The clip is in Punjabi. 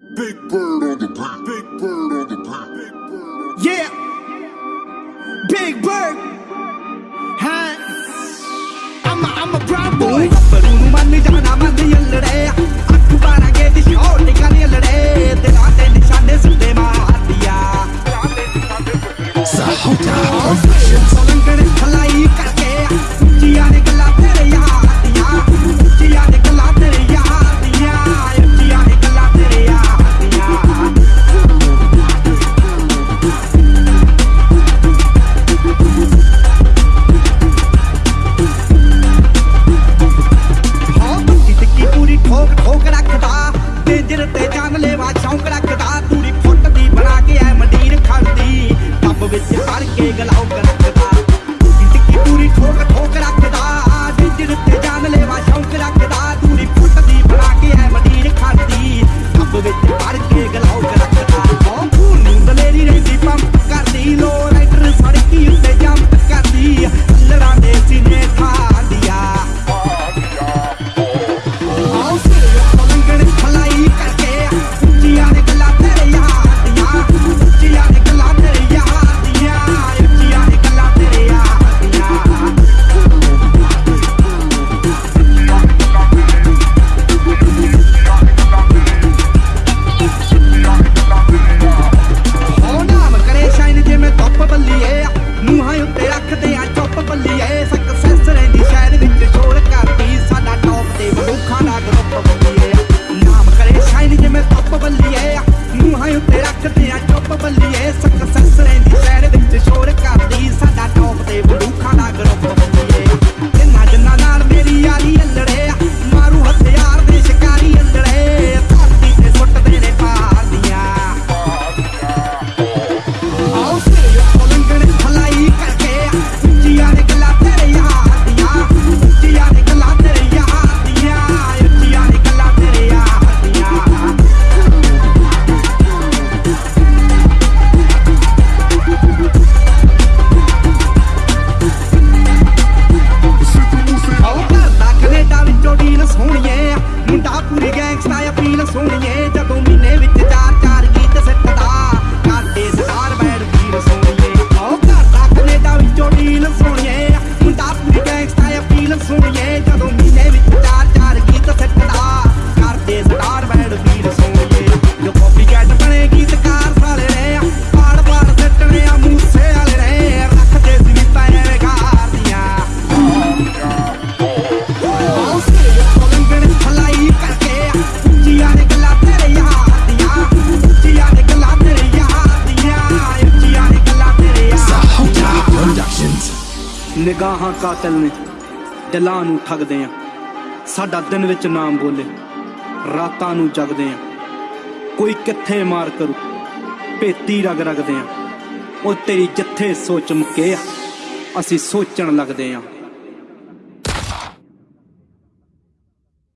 Big bird on the back, big bird on the back, big bird. Yeah. Big bird. Huh? I'm a, I'm a proud boy. ਬਰੂ ਮਨ ਜਾਣਾ ਬੰਦ ਯੱਲੜੇ ਅੱਖ ਬਾਰਾ ਗੇ ਦੀ ਸ਼ੋਰ ਨਿਕਾਲੇ ਲੜੇ ਤੇ ਨਾ ਤੇ ਨਿਸ਼ਾਨੇ ਸੁੱਤੇ ਮਾਰਦੀਆ ਸਾਹੂ ਦਾ ਵਿਸ਼ਨ ਸਲੰਗਣ ਖਲਾਈ ਕਰਕੇ ਉੱਚੀਆਂ ਨੇ ਗੱਲਾਂ ਜਾਨ ਲੈਵਾ ਸ਼ੌਂਕ ਰੱਖਦਾ ਤੂੜੀ ਫੁੱਟਦੀ, ਬਣਾ ਕੇ ਐ ਮੰਡੀਰ ਖੜਦੀ ਟੱਬ ਵਿੱਚ ਹਰ ਕੇ ਗਲਾਉ ਕਰ ਨਿਗਾਹਾਂ ਕਾਤਲ ਨੇ, ਦਿਲਾਂ ਨੂੰ ਠੱਗਦੇ ਆ। ਸਾਡਾ ਦਿਨ ਵਿੱਚ ਨਾਮ ਬੋਲੇ, ਰਾਤਾਂ ਨੂੰ ਜਗਦੇ ਆ। ਕੋਈ ਕਿੱਥੇ ਮਾਰ ਕਰੂ, ਭੇਤੀ ਰਗ ਰਗਦੇ ਆ। ਉਹ ਤੇਰੀ ਜਿੱਥੇ ਸੋਚ ਮੁਕੇ ਆ, ਅਸੀਂ ਸੋਚਣ ਲੱਗਦੇ ਆ।